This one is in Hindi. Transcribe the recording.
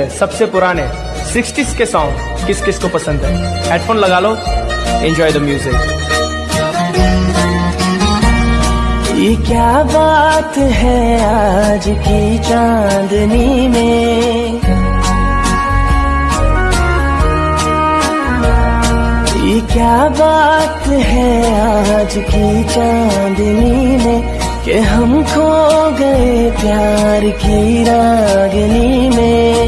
सबसे पुराने 60s के सॉन्ग किस किस को पसंद है? हेडफोन लगा लो एंजॉय द म्यूज़िक ये क्या बात है आज की चांदनी में? ये क्या बात है आज की चांदनी में कि हम खो गए प्यार की राह